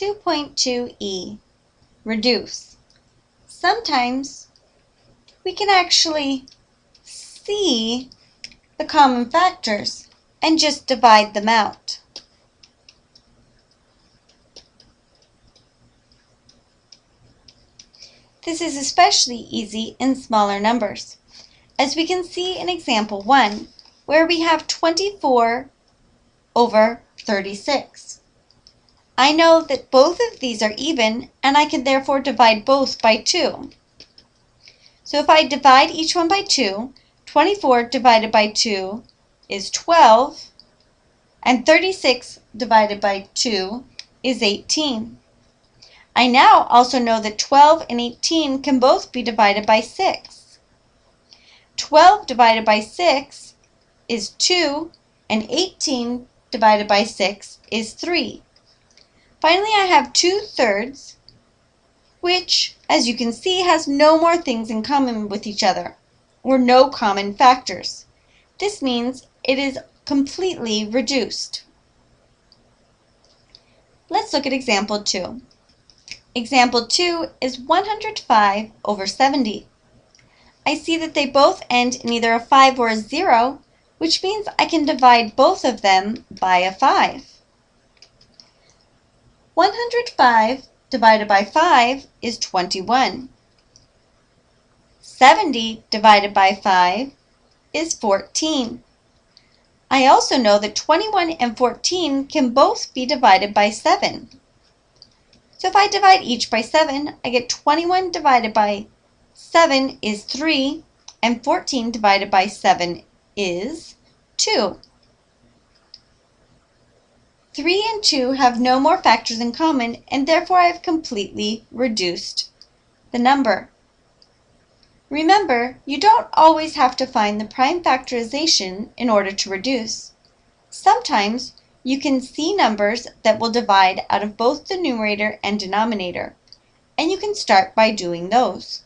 2.2e, reduce. Sometimes we can actually see the common factors and just divide them out. This is especially easy in smaller numbers, as we can see in example 1, where we have 24 over 36. I know that both of these are even, and I can therefore divide both by 2. So if I divide each one by 2, 24 divided by 2 is 12, and 36 divided by 2 is 18. I now also know that 12 and 18 can both be divided by 6. 12 divided by 6 is 2, and 18 divided by 6 is 3. Finally, I have 2 thirds, which, as you can see, has no more things in common with each other, or no common factors. This means it is completely reduced. Let's look at example 2. Example 2 is 105 over 70. I see that they both end in either a 5 or a 0, which means I can divide both of them by a 5. 105 divided by 5 is 21. 70 divided by 5 is 14. I also know that 21 and 14 can both be divided by 7. So if I divide each by 7, I get 21 divided by 7 is 3, and 14 divided by 7 is 2. 3 and 2 have no more factors in common, and therefore I have completely reduced the number. Remember, you don't always have to find the prime factorization in order to reduce. Sometimes you can see numbers that will divide out of both the numerator and denominator, and you can start by doing those.